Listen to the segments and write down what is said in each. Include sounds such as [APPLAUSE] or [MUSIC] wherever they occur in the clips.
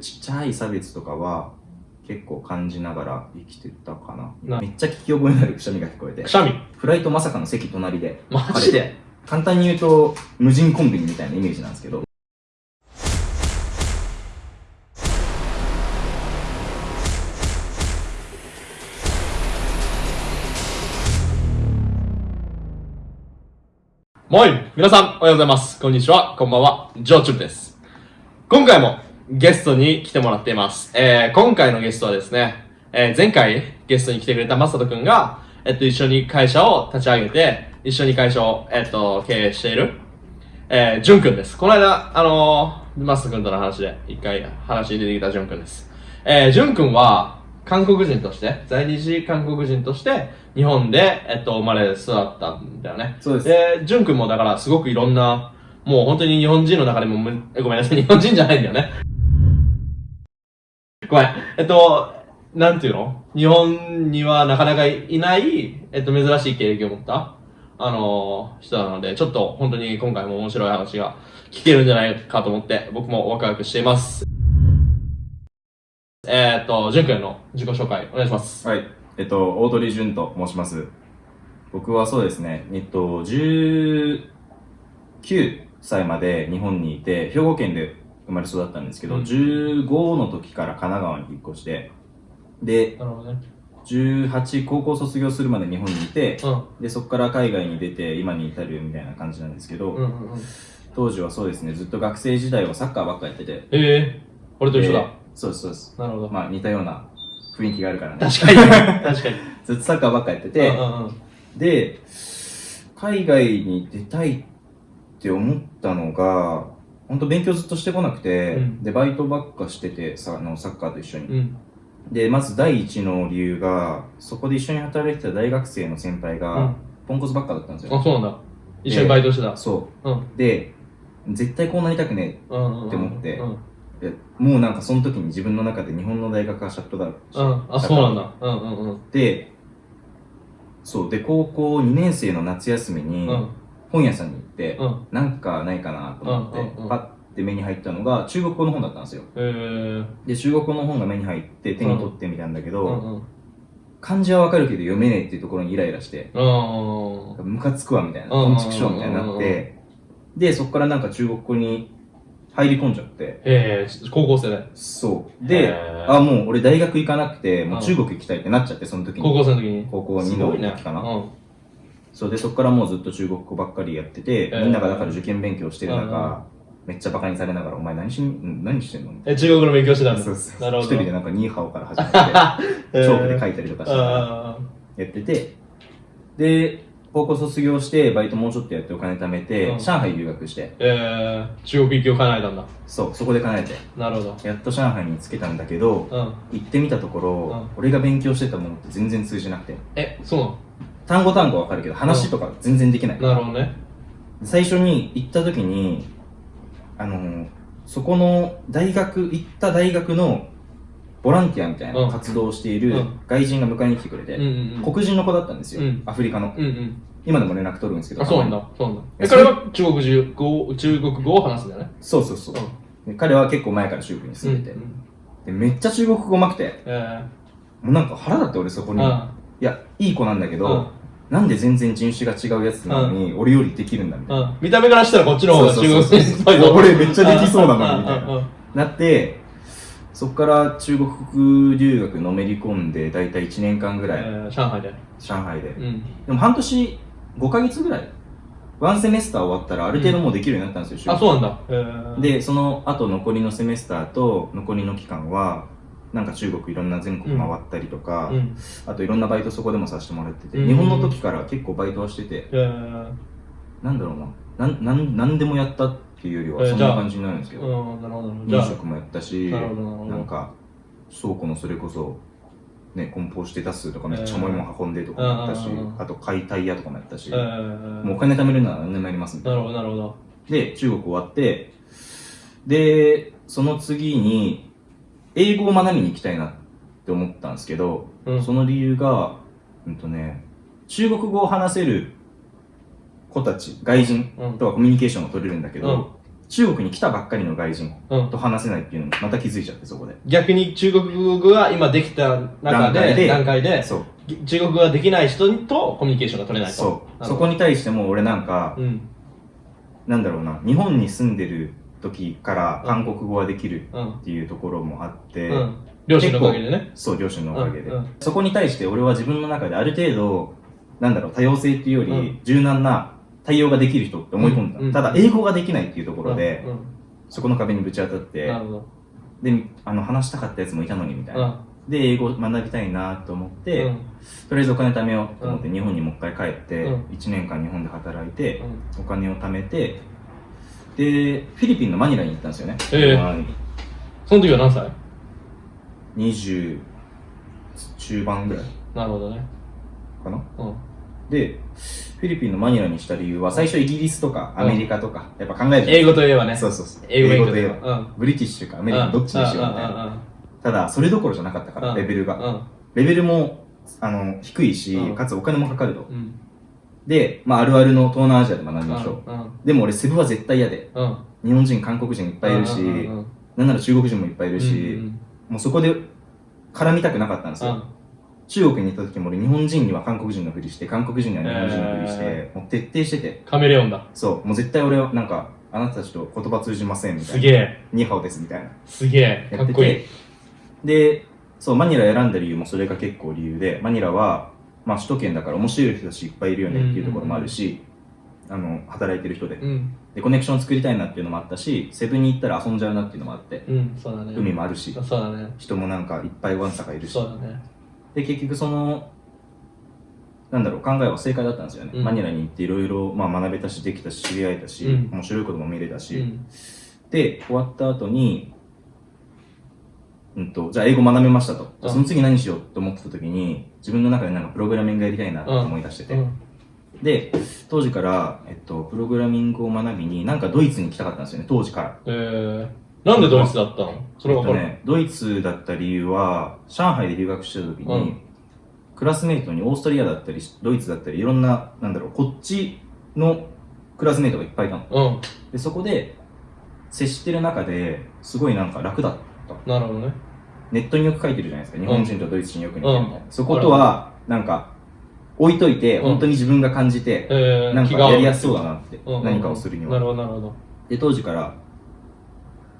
ちっちゃい差別とかは結構感じながら生きてたかななめっちゃ聞き覚えのあるくしゃみが聞こえてくしゃみ？フライトまさかの席隣でマジで？簡単に言うと無人コンビニみたいなイメージなんですけどもい皆さん、おはようございます。こんにちは。こんばんは。ジョーチュンです。今回もゲストに来てもらっています。えー、今回のゲストはですね、えー、前回ゲストに来てくれたマサトくんが、えっと、一緒に会社を立ち上げて、一緒に会社を、えっと、経営している、えー、ジュンくんです。この間、あのー、マサトくんとの話で、一回話に出てきたジュンくんです。えー、ジュンくんは、韓国人として、在日韓国人として、日本で、えっと、生まれ育ったんだよね。そうですで、ジュン君もだからすごくいろんな、もう本当に日本人の中でもごめんなさい、日本人じゃないんだよね。ごめん。えっと、なんていうの？日本にはなかなかいない、えっと、珍しい経歴を持った、あの人なので、ちょっと本当に今回も面白い話が聞けるんじゃないかと思って、僕もワクワクしています。えー、っと、ジュン君の自己紹介お願いします。はいえっと大鳥淳と申します僕はそうですねえっと19歳まで日本にいて兵庫県で生まれ育ったんですけど、うん15の時から神奈川に引っ越してでね。18高校卒業するまで日本にいて、うん。でそこから海外に出て今に至るみたいな感じなんですけど、うんうんうん。当時はそうですねずっと学生時代はサッカーばっかやっててええー、俺と一緒だ。でそうですそうですなるほど。まあ似たような雰囲気があるからね確かに。[LAUGHS] 確かに。ずっとサッカーばっかやってて、うんうんうんで海外に出たいって思ったのが本当勉強ずっとしてこなくて、うんでバイトばっかしててさあのサッカーと一緒に、うん。でまず第一の理由がそこで一緒に働いてた大学生の先輩が、うんポンコツばっかだったんですよあ、そうなんだ。一緒にバイトしてた。そうで絶対こうなりたくねうんうんうん。って思ってでもうなんかその時に自分の中で日本の大学がシャットダウンしうん。あ、そうなんだ。うんうんうん。でそうで高校2年生の夏休みにうん。本屋さんに行って、うん。なんかないかなと思って、うんうんうんパッて目に入ったのが中国語の本だったんですよえー。で中国語の本が目に入って手に取ってみたんだけど、うんうん。漢字はわかるけど読めねえっていうところにイライラしてうん。ムカつくわみたいなトンチクショーみたいになってでそこからなんか中国語に入り込んじゃってえー、高校生で。そうであもう俺大学行かなくてもう中国行きたいってなっちゃってその時高に校生の時に。高校2すごいねの時かな、うん。そうでそこからもうずっと中国語ばっかりやってて、ーみんながだから受験勉強してる中、めっちゃバカにされながら「お前何しん何してんの?」え、中国語の勉強してたんだ。そうそうなるほど。一人でなんかニーハオから始まって [LAUGHS] チョークで書いいたりとかしてやあっててで高校卒業してバイトもうちょっとやってお金貯めて、うん上海留学してーえー、中国行きを叶えたんだ。そうそこで叶えてなるほど。やっと上海に着けたんだけどうん。行ってみたところ、うん俺が勉強してたものって全然通じなくてえ、そうなの？単語単語わかるけど話とか全然できない、なるほどね。最初に行った時にあのそこの大学行った大学のボランティアみたいうん。な活動をしているうん。外人が迎えに来てくれて、うんうんうん。黒人の子だったんですよ、うん。アフリカの。うんうん。今でも連絡取るんですけどあ、そうなんだ。そうなんだ。ええ、彼は中国語、中国語を話すんだよね。にそうそうそう、で彼は結構前から中国に住んでて、うんでめっちゃ中国語うまくて。えもうなんか腹立って俺そこー、に、いあやいい子なんだけど、うん。なんで全然人種が違うやつなのに、俺よりできるんだみたいな、うん。見た目からしたらこっちの方が中国人っぽいぞ。俺めっちゃできそうなのにみたいな。うん。うん。うん。なってそこから中国留学のめり込んで大体1年間ぐらい、えー上海で。上海で、うん。でも半年5ヶ月ぐらい。ワンセメスター終わったらある程度もうできるようになったんですよ、あ、そうなんだ。えー、でその後残りのセメスターと残りの期間はなんか中国いろんな全国回ったりとか、うん。あといろんなバイトそこでもさせてもらってて、うん。日本の時から結構バイトはしててえー、なんだろうななんなんなんでもやったっていうよりはそんな感じになるんですけど、ど。飲食もやったしなんか倉庫のそれこそね梱包して出すとかめっちゃ重いもん運んでとかもやったし、うんうんうん。うんあと解体屋とかもやったし、えー、もうお金貯めるなら何でもやりますみたいな。なるほど、なるほど。で中国終わってでその次に英語を学びに行きたいなって思ったんですけど、うん。その理由がうんとね中国語を話せる子たち外人うんとはコミュニケーションを取れるんだけど、うん中国に来たばっかりの外人うんと話せないっていうのにまた気づいちゃってそこで逆に中国語が今できた中で、段階で、そう中国語ができない人とコミュニケーションが取れないと。そうそこに対しても俺なんか、うん。なんだろうな日本に住んでる時から韓国語ができるうん。っていうところもあって、うん。両親のおかげでね。そう両親のおかげで、そこに対して俺は自分の中である程度なんだろう多様性っていうより、うん柔軟な対応ができる人って思い込んだ、ただ英語ができないっていうところで、うん。そこの壁にぶち当たって。であの話したかったやつもいたのにみたいな、で英語学びたいなと思って、うん。とりあえずお金貯めようと思って日本にもう一回帰って、うん1年間日本で働いて、うん。お金を貯めてでフィリピンのマニラに行ったんですよね、ええ。まあその時は何歳？20中盤ぐらい。なるほどね。かな？うん。でフィリピンのマニラにした理由は最初イギリスとかアメリカとか、やっぱ考える英語といえばね。そうそうそう。英語といえばばブリティッシュかアメリカどっちにしようみたいな。ただそれどころじゃなかったからうん。レベルが。うん。レベルもあの低いしうん。かつお金もかかると。うん。で、まあ、あるあるの東南アジアで学びましょううん。でも俺セブは絶対嫌でうん。日本人韓国人いっぱいいるしうんうんうんなんなら中国人もいっぱいいるし、うんもうそこで絡みたくなかったんですよ、中国に行った時も俺日本人には韓国人のふりして韓国人には日本人のふりして、えもう徹底しててカメレオンだ。そうもう絶対俺はなんかあなたたちと言葉通じませんみたいなすげえ。ニーハオですみたいなすげえ。かっこいい。てでそうマニラ選んだ理由もそれが結構理由でマニラは、まあ、首都圏だから面白い人たちいっぱいいるよねっていうところもあるし、あの働いてる人でうん。でコネクション作りたいなっていうのもあったしセブンに行ったら遊んじゃうなっていうのもあってうん。そうだね。海もあるしそうだね。人もなんかいっぱいわんさかいるしそうだね。で結局そのなんだろう考えは正解だったんですよね、うんマニラに行っていろいろまあ学べたしできたし知り合えたし、うん面白いことも見れたし、うん。で終わった後にうんとじゃあ英語学べましたと、うん。その次何しようと思ってた時に自分の中でなんかプログラミングやりたいなと思い出してて、うん。で当時から、えっと、プログラミングを学びになんかドイツに行きたかったんですよね当時から。えー、なんでドイツだったの？それは。えっとね、ドイツだった理由は上海で留学してた時に、うん。クラスメイトにオーストリアだったりドイツだったりいろんななんだろうこっちのクラスメイトがいっぱいいたの。うん。でそこで接してる中ですごいなんか楽だったなるほどね。ネットによく書いてるじゃないですか。日本人とドイツ人よく似てるみたいな、うん。そことはなんか置いといて、うん。本当に自分が感じて、えー、なんかやりやすそうだなって、何かをするには。なるほど、なるほど。で当時から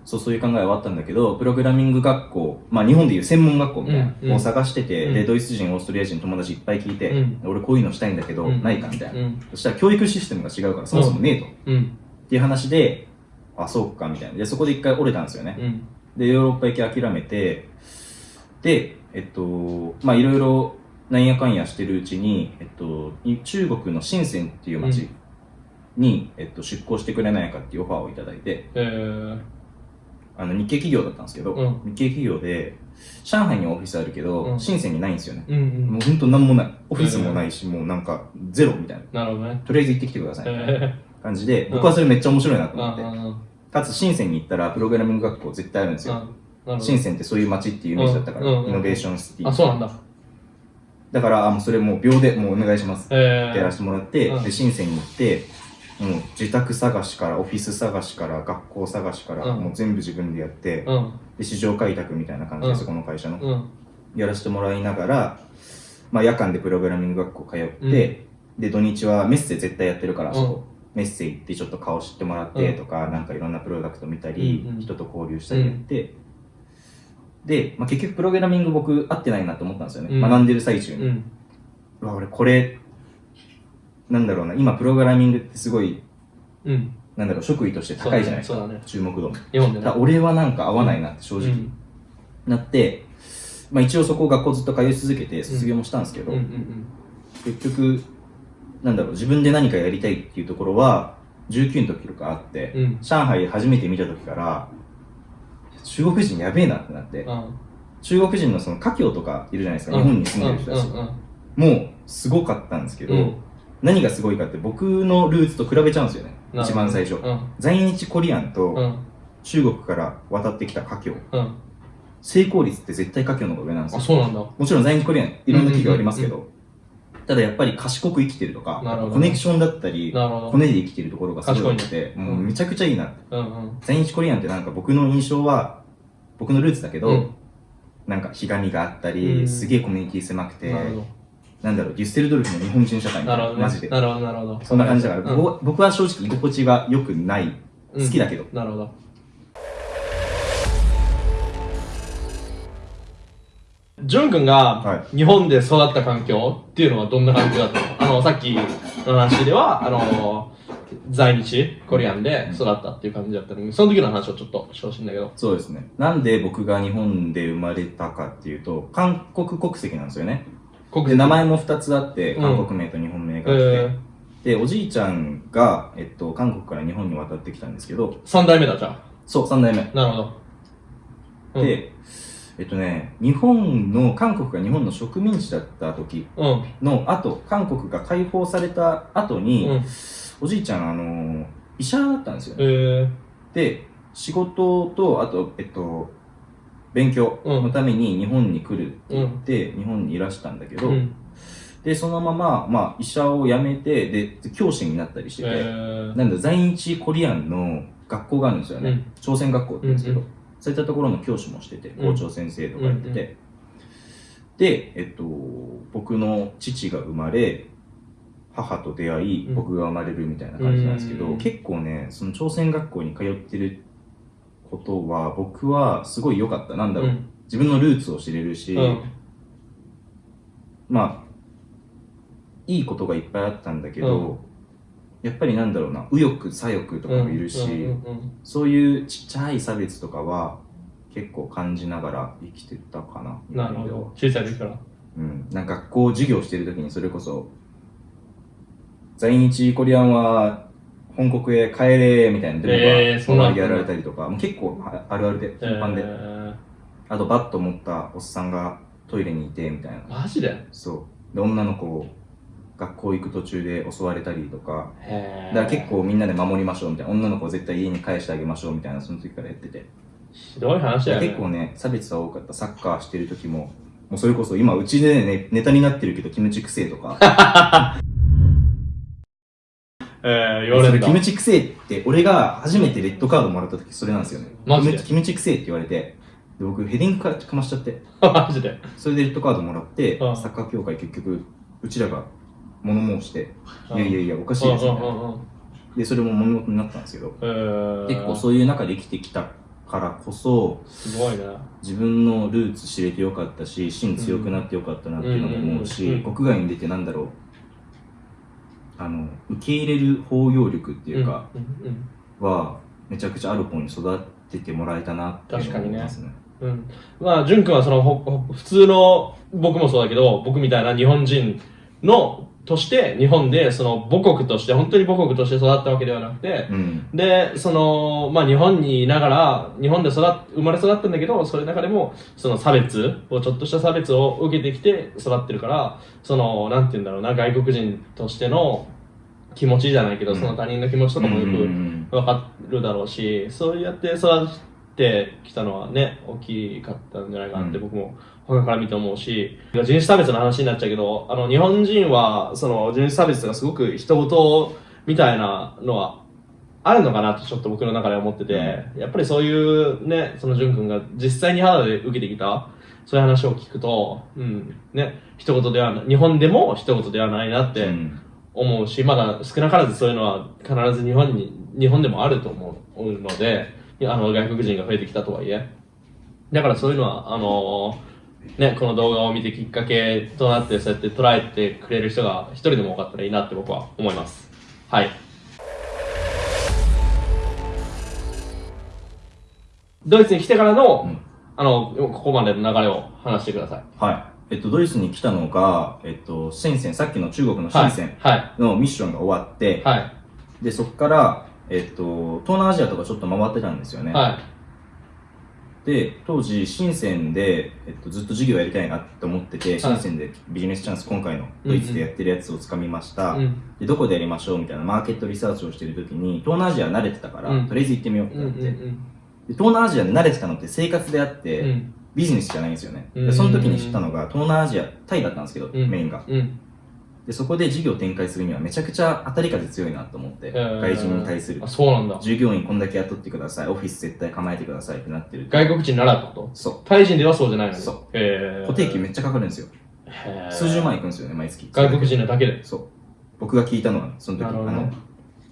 そうそういう考えはあったんだけどプログラミング学校まあ日本でいう専門学校みたいなを探してて、うん。でドイツ人オーストリア人友達いっぱい聞いて、うん。俺こういうのしたいんだけど、うん。ないかみたいな、うん。そしたら教育システムが違うからそもそもねえと、っうん。ていう話であそうかみたいな。でそこで一回折れたんですよね、うん。でヨーロッパ行き諦めてでえっとまあいろいろなんやかんやしてるうちに、えっと、い中国の深センっていう町に、えっと、出向してくれないかっていうオファーをいただいてえー、あの日系企業だったんですけど、うん。日系企業で上海にオフィスあるけど、うん。深センにないんですよね、うんうん。もう本当なんもない。オフィスもないし、もうなんかゼロみたいな。なるほどね。とりあえず行ってきてくださいみたいなえ感じで、うん僕はそれめっちゃ面白いなとー、思って、うんうんうんかつ深センに行ったらプログラミング学校絶対あるんですよ、深センってそういう街っていうイメージだったから、うんうんうんイノベーションシティ。あ、そうなんだ。だからあもうそれもう秒でもうお願いします。ってえー、やらせてもらって、うん。で深センに行ってもう自宅探しからオフィス探しから学校探しから、うん。もう全部自分でやって、うん。で市場開拓みたいな感じで、うんそこの会社の、うん。やらせてもらいながら、まあ、夜間でプログラミング学校通って、で土日はメッセ絶対やってるから、うんそこメッセ行ってちょっと顔知ってもらってとか、なんかいろんなプロダクト見たり、うんうん。人と交流したりやって、で、まあ、結局プログラミング僕合ってないなと思ったんですよね、うん。学んでる最中に、うん。うわ俺これなんだろうな今プログラミングってすごいうん。なんだろう職位として高いじゃないですか、そうだね。注目度だ。俺はなんか合わないなって正直、うん。なって、まあ、一応そこ学校ずっと通い続けて卒業もしたんですけど、うんうん。結局なんだろう自分で何かやりたいっていうところは19の時とかあって、うん。うん。上海初めて見た時から中国人やべえなってなって、うん。中国人のその華僑とかいるじゃないですか、うん日本に住んでる人たち、もうすごかったんですけど、うん何がすごいかって僕のルーツと比べちゃうんですよねうん一番最初、うん。在日コリアンとうん。中国から渡ってきた華僑うん。成功率って絶対華僑の方が上なんですあ、よそうなんだ。もちろん在日コリアンいろんな企業ありますけど、ただやっぱり賢く生きてるとか、なるほどコネクションだったり、なるほど。骨で生きてるところがすごい良くて、もうめちゃくちゃいいな。うんうん。在日コリアンってなんか僕の印象は、僕のルーツだけど、うんなんかひがみがあったり、うんすげえコミュニティ狭くて、なんだろう、デュッセルドルフの日本人社会みど。たな、ないるほどね。マジで。なるほど、なるほど。そんな感じだから、うん僕は僕は正直居心地が良くない。好きだけど。なるほど。ジュン君はが日本で育った環境っていうのはどんな感じだったの？あの、さっきの話では、あの、在日コリアンで育ったっていう感じだったのに、その時の話をちょっとしてほしいんだけど。そうですね。なんで僕が日本で生まれたかっていうと、韓国国籍なんですよね。国で、名前も2つあって、うん韓国名と日本名えがあって、ー、で、おじいちゃんが、えっと、韓国から日本に渡ってきたんですけど、3代目だ、じゃそう、3代目。あ。なるほど。うん、で、えっとね、日本の、韓国が日本の植民地だった時うん。の後、韓国が解放された後に、うん。おじいちゃん、あの、医者だったんですよえね。ー、で、仕事と、あと、えっと、勉強のために日本に来るって言って、日本にいらしたんだけど、うん。で、そのまま、まあ、医者を辞めて、で、教師になったりしてて、えー、なんだ、在日コリアンの学校があるんですよね。うん朝鮮学校って言うんですけど、うんうそういったところの教師もしてて、うん。校長先生とかやってて、で、えっと、僕の父が生まれ、母と出会い、うん。僕が生まれるみたいな感じなんですけど、うん。結構ね、その朝鮮学校に通ってることは、僕はすごい良かった。なんだろう、うん。自分のルーツを知れるし、うん。まあ、いいことがいっぱいあったんだけど、うんやっぱりなんだろうな、右翼、左翼とかもいるし、そういうちっちゃい差別とかは結構感じながら生きてたかな。うん、なるほど。小さい時から。うん。なんか学校授業してる時にそれこそ、在日コリアンは本国へ帰れみたいなえーそんなデモがやられたりとか、もう結構ああるあるで、頻繁で。えあとバット持ったおっさんがトイレにいてみたいな。ー、マジで？そう。で、女の子を学校行く途中で襲われたりとか、へだから結構みんなで守りましょうみたいな、女の子を絶対家に返してあげましょうみたいな、その時からやってて。ひどい話だよね。結構ね、差別は多かった。サッカーしてる時も、もうそれこそ今うちでね、ネタになってるけど、キムチくせえとか。[LAUGHS] えー、言われるキム。チくせえって、俺が初めてレッドカードもらった時それなんですよね。マジで？キムチキムチくせえって言われて、で僕ヘディングかかましちゃって、[LAUGHS] マジで？それでレッドカードもらって、うんサッカー協会結局、うちらが物申して、うんいやいやいや、おかしいですよね。で、それも物事になったんですけど、えー、結構そういう中で生きてきたからこそ、すごいね。自分のルーツ知れてよかったし、芯強くなってよかったなっていうのも思ううんし、国外に出てなんだろう、あの、受け入れる包容力っていうか、は、めちゃくちゃある方に育ててもらえたなっていうのを思いますね。うん。うん。まあ、淳君はその、ほほ普通の、僕もそうだけど、僕みたいな日本人の、として、日本で、その母国として、本当に母国として育ったわけではなくて、うん。で、その、まあ日本にいながら、日本で育っ、生まれ育ったんだけど、それの中でも、その差別を、ちょっとした差別を受けてきて育ってるから、その、なんて言うんだろうな、外国人としての気持ちじゃないけど、うんその他人の気持ちとかもようんうくんわかるだろうし、そうやって育ってきたのはね、大きかったんじゃないかなってうん。僕も他から見て思うし、人種差別の話になっちゃうけど、あの、日本人は、その人種差別がすごく人事みたいなのはあるのかなとちょっと僕の中で思ってて、やっぱりそういうね、その淳君が実際に肌で受けてきた、そういう話を聞くと、うん、ね、一言ではない、日本でも一言ではないなってうん。思うし、まだ少なからずそういうのは必ず日本に、日本でもあると思うので、あの、外国人が増えてきたとはいえ。だからそういうのは、あのね、この動画を見てきっかけとなって、そうやって捉えてくれる人が一人でも多かったらいいなって僕は思います。はい。ドイツに来てからの、うんあの、ここまでの流れを話してください。はい。えっと、ドイツに来たのが、えっと、深セン、さっきの中国のはい。深センはい。のミッションが終わって、はい。で、そこから、えっと、東南アジアとかちょっと回ってたんですよね。はい。で、当時、深センで、えっと、ずっと授業やりたいなって思ってて、深センでビジネスチャンス、今回のドイツでやってるやつをつかみました。うん。で、どこでやりましょうみたいなマーケットリサーチをしてるときに、東南アジア慣れてたから、うんとりあえず行ってみようってうん。うなって、ん。で東南アジアで慣れてたのって生活であって、うん。ビジネスじゃないんですよね。うんでその時に知ったのが、東南アジア、タイだったんですけど、うんメインが。うん。で、そこで事業展開するにはめちゃくちゃ当たり風強いなと思って、外人に対するあ、。そうなんだ。従業員こんだけ雇ってください、オフィス絶対構えてくださいってなってると。外国人ならってことそタイ人ではそうじゃないの？に。そうへう。固定給めっちゃかかるんですよ。数十万いくんですよね、毎月。外国人のだけで。そう。僕が聞いたのは、その時、あの、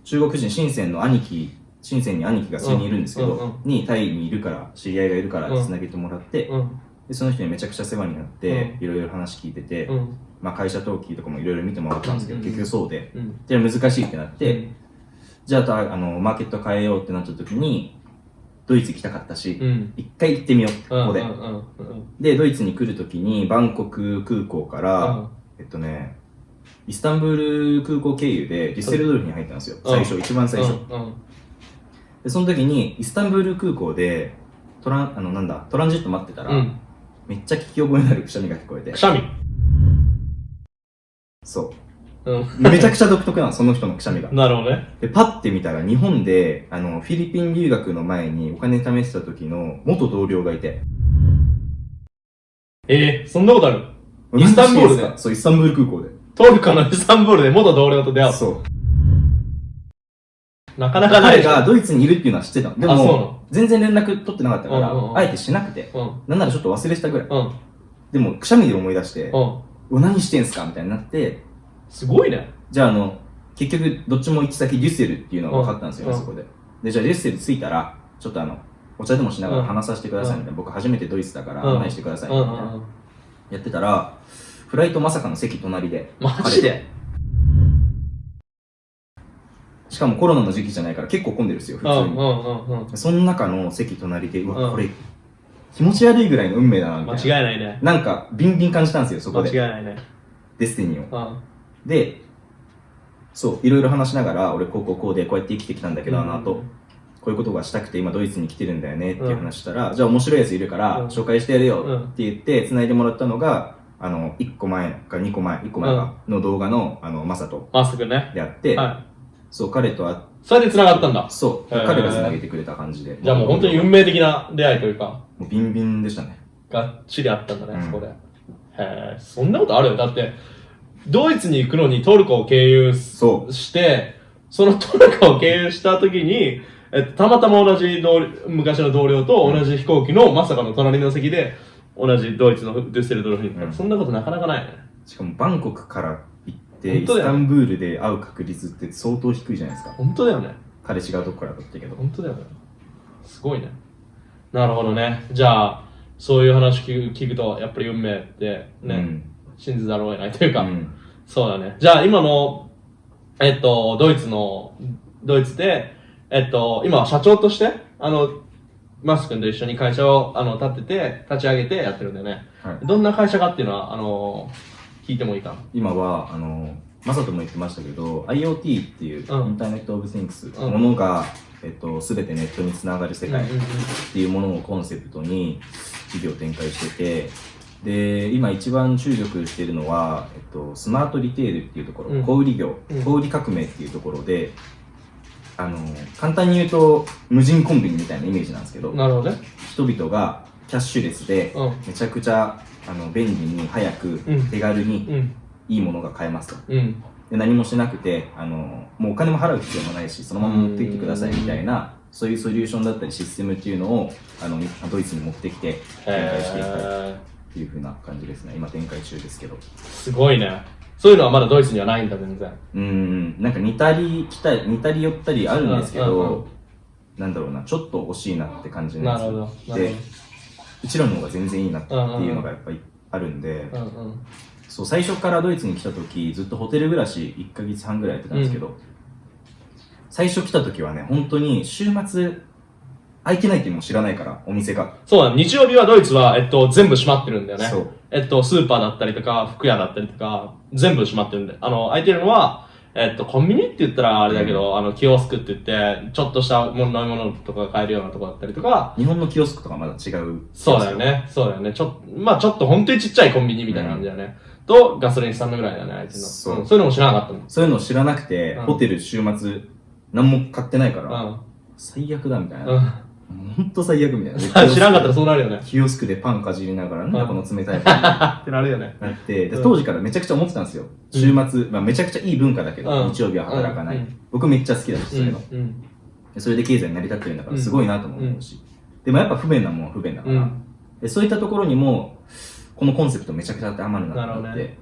中国人、深センの兄貴、深センに兄貴が数人いるんですけど、うんうんうんにタイにいるから、知り合いがいるからうん繋げてもらって、うん。でその人にめちゃくちゃ世話になって、いろいろ話聞いてて、うん。まあ会社登記とかもいろいろ見てもらったんですけど、うんうんうん結局そうで、うん。で、難しいってなって、じゃあたあの、マーケット変えようってなった時に、ドイツ行きたかったし、うん。一回行ってみようここで。うんうんうんうんで、ドイツに来る時に、バンコク空港から、うんえっとね、イスタンブール空港経由でディッセルドルフに入ったんですよ。うん最初、一番最初。うんうんで、その時に、イスタンブール空港で、トラン、あの、なんだ、トランジット待ってたら、うん。めっちゃ聞き覚えのあるくしゃみが聞こえてく。しゃみ。そうん。う。めちゃくちゃ独特なの、その人のくしゃみが。なるほどね。で、パッて見たら、日本で、あの、フィリピン留学の前にお金貯めてた時の元同僚がいて。ええ、そんなことある？イスタンブールで？そう、イスタンブール空港で。トルコのイスタンブールで元同僚と出会う。そう。なかなかない。彼がドイツにいるっていうのは知ってたの。でも、全然連絡取ってなかったから、あえてしなくて。うん。なんならちょっと忘れてたぐらい。うん。でも、くしゃみで思い出して、うん。お何してんすか？みたいになって、すごいね。じゃあ、あの、結局、どっちも行き先デュッセルっていうのが分かったんですよね、うんそこで。で、じゃあデュッセル着いたら、ちょっとあの、お茶でもしながら話させてくださいみたいな。僕初めてドイツだからうん案内してくださいうんうみたいな。んうん。やってたら、フライトまさかの席隣で。マジで？しかもコロナの時期じゃないから結構混んでるんですよ、普通に。うんうんうんうん。その中の席隣で、うわ、うんこれ、気持ち悪いぐらいの運命だな、みた間いな。違いないね。なんか、ビンビン感じたんですよ、そこ間違いで。ないね。デスティニーを。うん。で、そう、いろいろ話しながら、俺、こうこうこうで、こうやって生きてきたんだけど、あの後、こういうことがしたくて、今ドイツに来てるんだよねっていう話したら、じゃあ面白いやついるから、うん紹介してやるようんって言って、繋いでもらったのが、あの、1個前か2個前、1個前かの動画の、あの、マサトまっすぐね。であって、はそう、彼と会っい。それで繋がったんだ。そう、彼が繋げてくれた感じで。じゃあもう本当に運命的な出会いというか、もうビンビンでしたね。がっちりあったんだね、うんそこで。へえ、そんなことあるよ。だって、ドイツに行くのにトルコを経由そして、そのトルコを経由した時に、えっと、たまたま同じ同昔の同僚と同じ飛行機のまさかの隣の席で、同じドイツのデュッセルドルフに行った、うんそんなことなかなかないね。う。しかもバンコクから行って、イ本当だよスタンブールで会う確率って相当低いじゃないですか。本当だよね。彼違うとこからだったけど。本当だよね。すごいね。なるほどね。じゃあ、そういう話聞く聞くと、やっぱり運命ってね、うん。信じざるを得ないというか、うん。そうだね。じゃあ今の、えっと、ドイツの、ドイツで、えっと、今は社長として、あの、マス君と一緒に会社をあの立てて、立ち上げてやってるんだよね。はい。どんな会社かっていうのは、あの、聞いてもいいかな？今は、あの、マサトも言ってましたけど、IoT っていう、うんインターネット・オブ・シンクス、うんものが、えっと、すべてネットにつながる世界っていうものをコンセプトに事業を展開してて、で、今一番注力しているのは、えっと、スマートリテールっていうところ、うん小売業、うん小売革命っていうところで、あの、簡単に言うと、無人コンビニみたいなイメージなんですけど、なるほどね。人々がキャッシュレスで、うん。めちゃくちゃあの便利に早くうん手軽にうん。いいものが買えますと。うん。で何もしなくてあの、もうお金も払う必要もないし、そのまま持ってきてくださいみたいな、そういうソリューションだったりシステムっていうのをあのドイツに持ってきて展開していきたいへっていう風な感じですね。今展開中ですけど。ーすごいね。そういうのはまだドイツにはないんだ、全然。うーん、なんか似たり来たり、似たり寄ったりあるんですけうんうんうんど、なんだろうな、ちょっと惜しいなって感じなるほど。なるほどで、うちらの方が全然いいなっていうのがやっぱりあるんで、うんうん。そう、最初からドイツに来た時、ずっとホテル暮らし1ヶ月半ぐらいやってたんですけど、最初来た時はね、本当に週末、空いてないっていうのも知らないから、お店が。そうだ、日曜日はドイツは、えっと、全部閉まってるんだよね。そう。えっと、スーパーだったりとか、服屋だったりとか、全部閉まってるんで。あの、空いてるのは、えっと、コンビニって言ったらあれだけど、あの、キオスクって言って、ちょっとしたもの飲み物とか買えるようなとこだったりとか、日本のキオスクとかまだ違う。そうだよ。ね。そうだよね。ちょっと、まあちょっと本当にちっちゃいコンビニみたいな感じだよね。と、ガソリンスタンドぐらいだよね、あいつの。そうんそういうのも知らなかったの。そういうのを知らなくて、うんホテル週末、何も買ってないから、うん。最悪だみたいな。うん。ほんと最悪みたいな [LAUGHS] 知らんかったらそうなるよね。キオスクでパンかじりながらなんだこの冷たいパン [LAUGHS] ってなるよね。なってでうん当時からめちゃくちゃ思ってたんですよ週末、まあ、めちゃくちゃいい文化だけど、うん日曜日は働かない、うん僕めっちゃ好きだしそういうの、うん。でそれで経済成り立ってるんだからすごいなとも思うし、でもやっぱ不便なもんは不便だから、うん。でそういったところにもこのコンセプトめちゃくちゃ当てはまるなと思って、ね。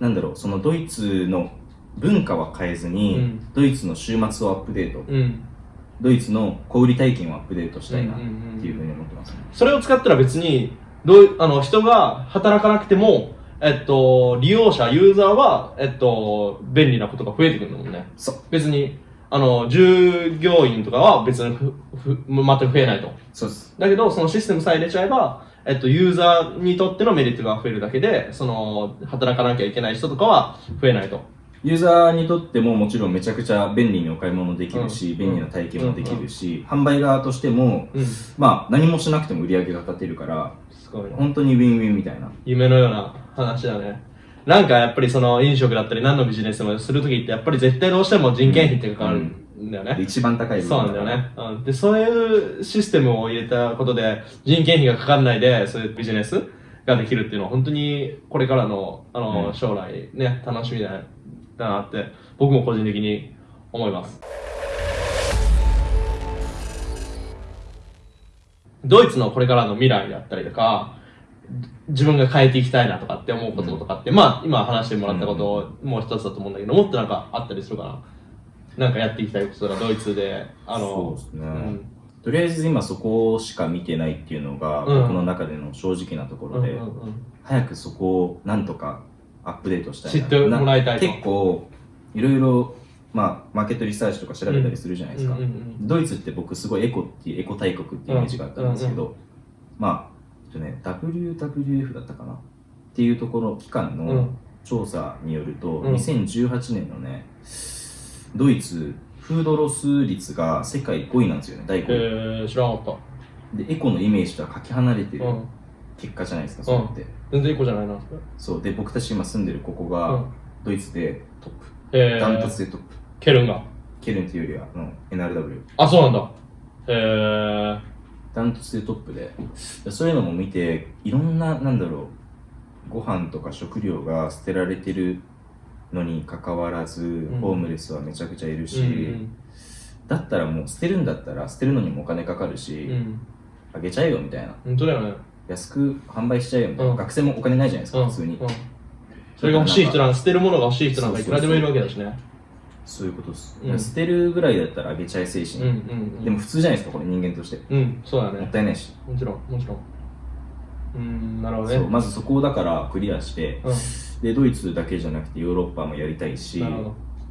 なんだろうそのドイツの文化は変えずに、うん。ドイツの週末をアップデート、うん。ドイツの小売体験をアップデートしたいなっうんうんうんていうふうに思ってますね、それを使ったら別に、どあの、人が働かなくても、えっと、利用者、ユーザーは、えっと、便利なことが増えてくるんだもんね。そう。別に、あの、従業員とかは別にふ、ふ、全く増えないと。そうです。だけど、そのシステムさえ入れちゃえば、えっと、ユーザーにとってのメリットが増えるだけで、その、働かなきゃいけない人とかは増えないと。ユーザーにとってももちろんめちゃくちゃ便利にお買い物できるし、うん便利な体験もできるし、販売側としても、うん。まあ何もしなくても売り上げが立てるから、すごいな。本当にウィンウィンみたいな。夢のような話だね。なんかやっぱりその飲食だったり何のビジネスもするときってやっぱり絶対どうしても人件費ってかかるんだよね。で一番高いそうなんだよね。うん。で、そういうシステムを入れたことで人件費がかかんないでそういうビジネスができるっていうのは本当にこれからのあの、うん将来ね、楽しみだだなって僕も個人的に思います。ドイツのこれからの未来だったりとか、自分が変えていきたいなとかって思うこととかって、まあ今話してもらったことをもう一つだと思うんだけど、もっとなんかあったりするかな？なんかやっていきたいことがドイツで、あの、そうですね。ん。とりあえず今そこしか見てないっていうのがうん。僕の中での正直なところで、うんうんうん。早くそこをなんとかアップデートしたいな。知ってもらいたい結構いろいろまあマーケットリサーチとか調べたりするじゃないですか、うんうんうん。ドイツって僕すごいエコっていうエコ大国っていうイメージがあったんですけど、まあえっとね WWF だったかな？っていうところ機関のうん。調査によると、うん。2018年のねドイツフードロス率が世界5位なんですよね第5位、えー、知らなかっでエコのイメージとはかけ離れてるた。うん。結果じゃないですか、それって、全然いい子じゃないな。そうで僕たち今住んでるここうがん。ドイツでトップ、えダントー、ツでトップケルンが。ケルンっていうよりはあの NRW あ、そうなんだ。えー、ダントツでトップでそういうのも見ていろんななんだろうご飯とか食料が捨てられてるのにかかわらず、んホームレスはめちゃくちゃいるし、うんだったらもう捨てるんだったら捨てるのにもお金かかるし、うん。うん。あげちゃえよみたいな本当だよね。安く販売しちゃえよみたいな、うん学生もお金ないじゃないですか、うん。普通に、うん。それが欲しい人なん捨てるものが欲しい人なんかいくらでもいるわけだしね。そういうことです、うん捨てるぐらいだったらあげちゃえ精神。でも普通じゃないですかこれ人間としてうん、そうだもっね。たいないし、もちろん、もちろん。うん、なるほどね。まずそこをだからクリアして、うん。でドイツだけじゃなくてヨーロッパもやりたいし。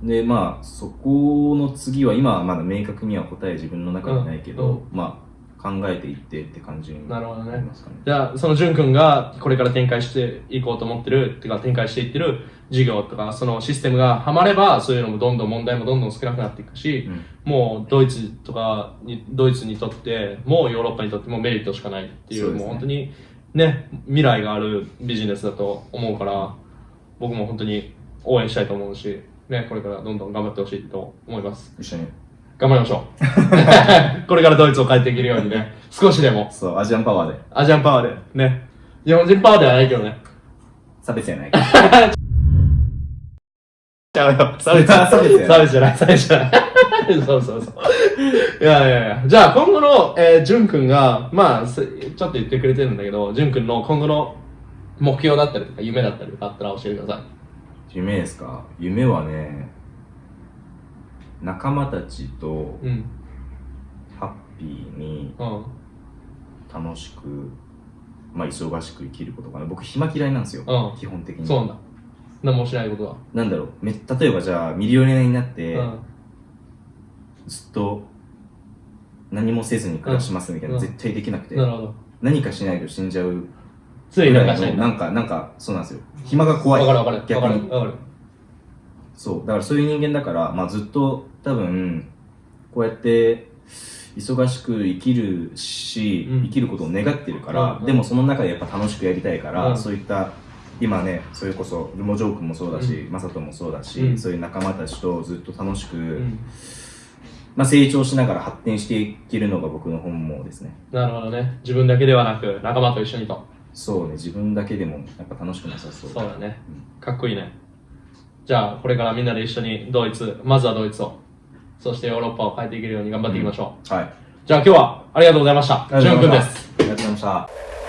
でまあそこの次は今はまだ明確には答え自分の中にないけど、うん。まあ考えていってって感じになるほどね。なりますかね。じゃあ、その淳君がこれから展開していこうと思ってる、っていうか展開していってる事業とか、そのシステムがはまれば、そういうのもどんどん問題もどんどん少なくなっていくし、うん。もうドイツとかに、ドイツにとってもヨーロッパにとってもメリットしかないっていう、ね。もう本当にね、未来があるビジネスだと思うから、僕も本当に応援したいと思うし、ね、これからどんどん頑張ってほしいと思います。一緒に頑張りましょう。[LAUGHS] これからドイツを変えていけるようにね、[LAUGHS] 少しでも、そうアジアンパワーでアジアンパワーで、ね。日本人パワーではないけどね。差別やないから [LAUGHS] ちゃうよ。差別差別や差別じゃない、差別じゃない。そうそうそう。いやいやいや。じゃあ今後の、えー、ジュン君が、まあ、すちょっと言ってくれてるんだけど、ジュン君の今後の目標だったりとか、夢だったりとかあったら教えてくださ夢ですか？夢はね仲間たちとい。うん。ハッピーにうん。楽しくまあ忙しく生きることかな僕暇嫌いなんですよ、うん基本的にそうなんだ。何もしないことは。なんだろうめ例えばじゃあミリオネアになって、うん。ずっと何もせずに暮らしますみたいな、うん絶対できなくて、なるほど。何かしないと死んじゃうついなんかしない。なんかなんかそうなんですよ暇が怖いわかるわかる。逆にわかる。わかる。そうだからそういう人間だから、まあ、ずっと多分こうやって忙しく生きるし、うん生きることを願ってるから、うんうんでもその中でやっぱ楽しくやりたいから、うんそういった今ねそれこそルモジョー君もそうだし、マサトもそうだし、うんそういう仲間たちとずっと楽しく、うん。まあ、成長しながら発展していけるのが僕の本望ですね。なるほどね。自分だけではなく、仲間と一緒にと。そうね、自分だけでもやっぱ楽しくなさそう。そうだね。かっこいいね。じゃあ、これからみんなで一緒にドイツ、まずはドイツを、そしてヨーロッパを変えていけるように頑張っていきましょう。はい。じゃあ今日はありがとうございました。ありがとうじゅんくんです。ありがとうございました。